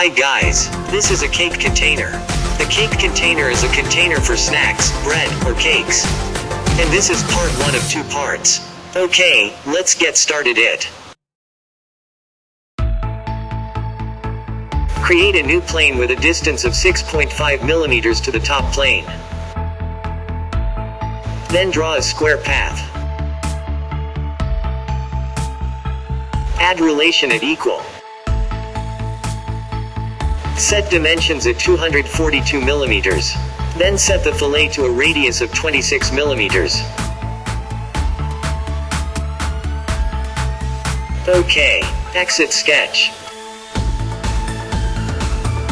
Hi guys, this is a cake container. The cake container is a container for snacks, bread, or cakes. And this is part one of two parts. Okay, let's get started it. Create a new plane with a distance of 6.5 millimeters to the top plane. Then draw a square path. Add relation at equal. Set dimensions at 242 millimeters. Then set the fillet to a radius of 26 millimeters. OK. Exit sketch.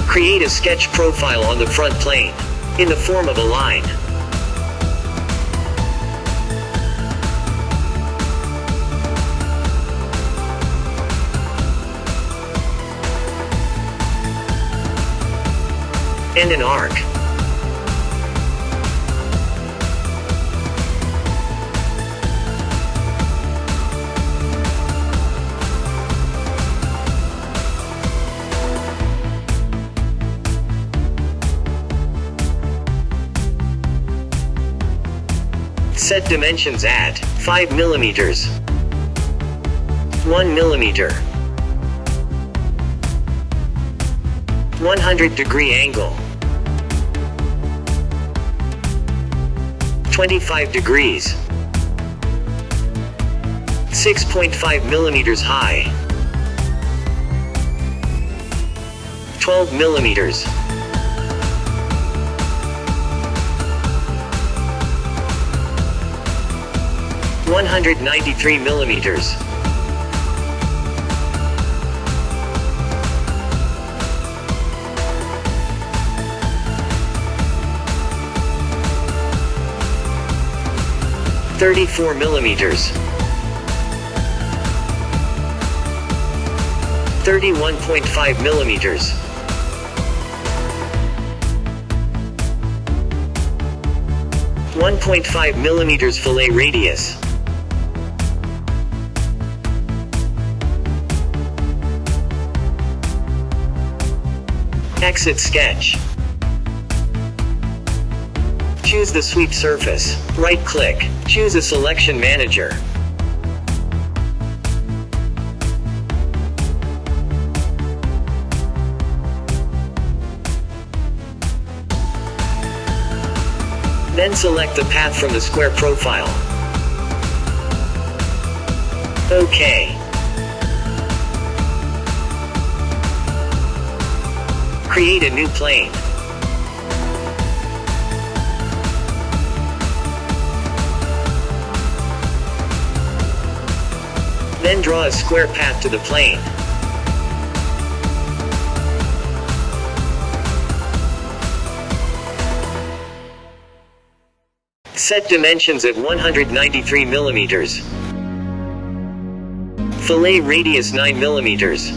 Create a sketch profile on the front plane. In the form of a line. And an arc. Set dimensions at 5 millimeters, 1 millimeter, 100 degree angle, 25 degrees, 6.5 millimeters high, 12 millimeters. One hundred ninety-three millimeters. Thirty-four millimeters. Thirty-one point five millimeters. One point five millimeters fillet radius. Exit sketch. Choose the sweep surface. Right click. Choose a selection manager. Then select the path from the square profile. OK. Create a new plane. Then draw a square path to the plane. Set dimensions at 193 millimeters. Fillet radius 9 millimeters.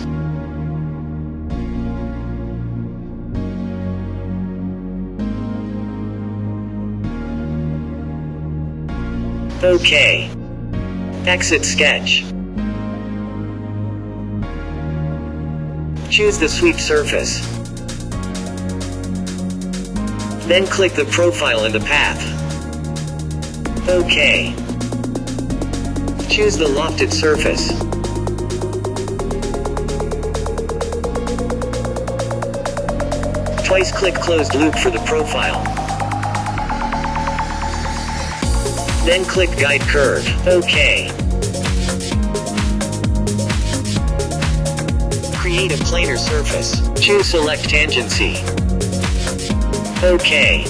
OK. Exit sketch. Choose the sweep surface. Then click the profile in the path. OK. Choose the lofted surface. Twice click closed loop for the profile. Then click Guide Curve. OK. Create a planar surface. Choose Select Tangency. OK.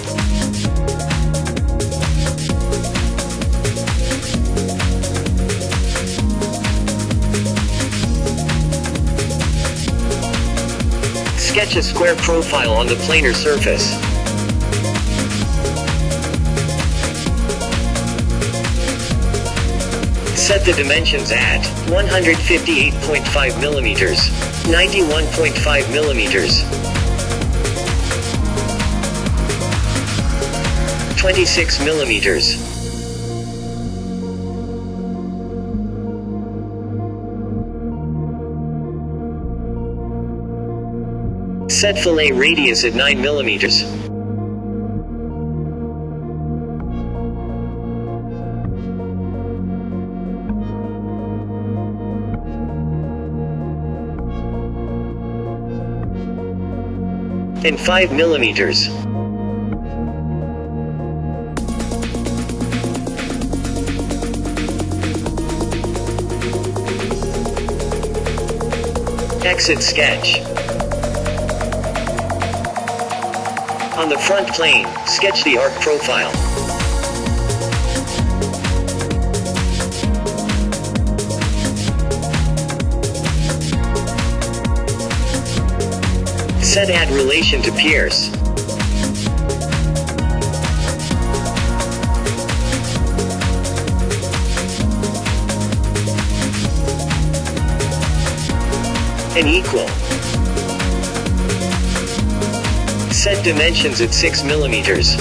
Sketch a square profile on the planar surface. Set the dimensions at 158.5 millimeters, 91.5 millimeters, 26 millimeters. Set fillet radius at 9 millimeters. And 5 millimeters. Exit sketch. On the front plane, sketch the arc profile. Set add relation to pierce. And equal. Set dimensions at 6 millimeters.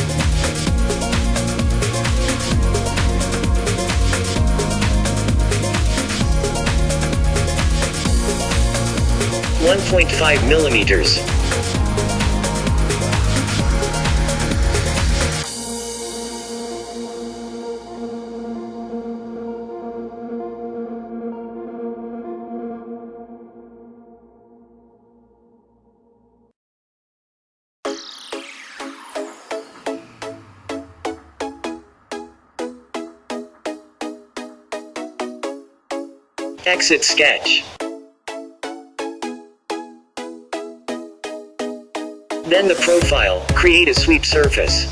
One point five millimeters. Exit sketch. Then the profile, create a sweep surface.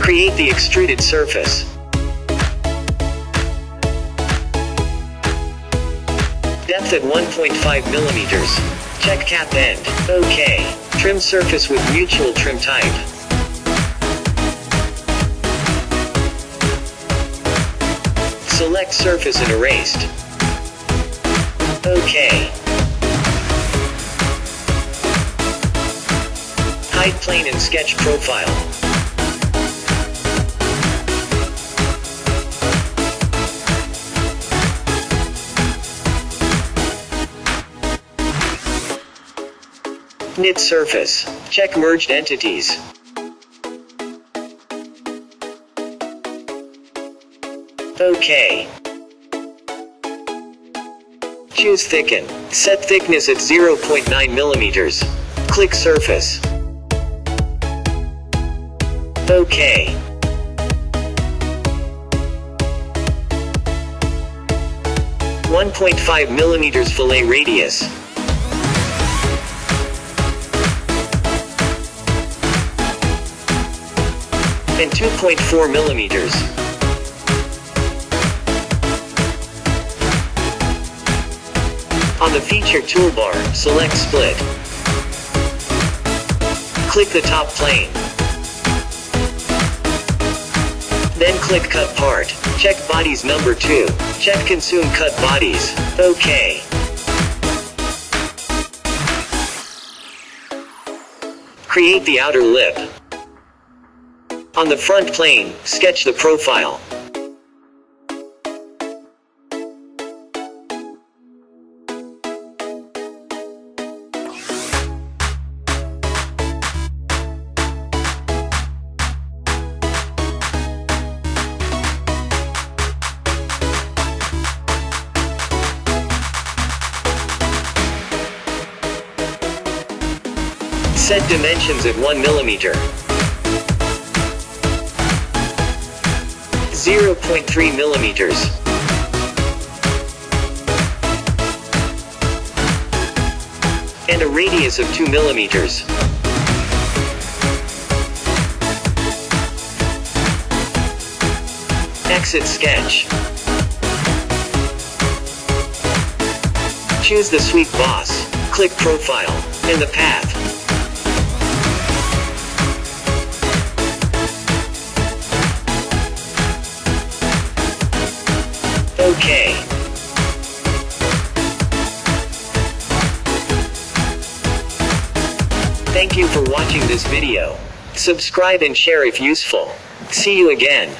Create the extruded surface. Depth at 1.5 millimeters. Check cap end. OK. Trim surface with mutual trim type. Select surface and erased. OK. Hide plane and sketch profile. Knit surface. Check merged entities. OK. Choose thicken. Set thickness at 0.9 millimeters. Click surface. OK. One point five millimeters fillet radius. And 2.4 millimeters. On the feature toolbar, select split. Click the top plane. Then click cut part. Check bodies number 2. Check consume cut bodies. OK. Create the outer lip. On the front plane, sketch the profile. Set dimensions at 1 millimeter. 0.3 millimeters. And a radius of 2 millimeters. Exit sketch. Choose the sweep boss, click profile, and the path. Okay. Thank you for watching this video. Subscribe and share if useful. See you again.